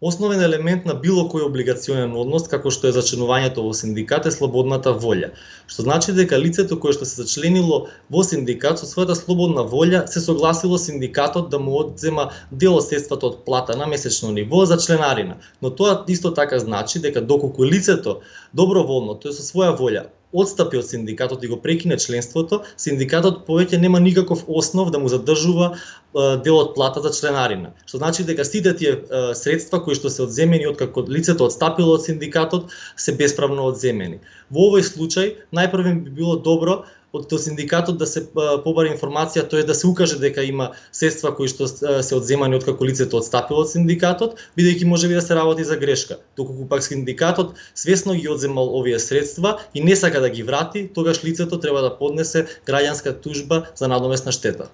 Основен елемент на било кој облигационен однос, како што е зачленувањето во синдикат, е слободната волја, што значи дека лицето кое што се зачленило во синдикат со својата слободна волја се согласило синдикатот да му одзема дел од средствата од плата на месечно ниво за членарина. Но тоа исто така значи дека доколку лицето доброволно, тоа со своја волја, одстапи од синдикатот и го прекине членството, синдикатот повеќе нема никаков основ да му задржува дел од плата за членарина. Што значи дека сите тие средства кои што се одземени од како лицето одстапило од синдикатот се бесправно одземени. Во овој случај најпрво би било добро од синдикатот да се побара информација, тоа е да се укаже дека има средства кои што се одземани од како лицето отстапило од синдикатот, бидејќи може би да се работи за грешка. Доколку пак синдикатот свесно ги одземал овие средства и не сака да ги врати, тогаш лицето треба да поднесе граѓанска тужба за надомесна штета.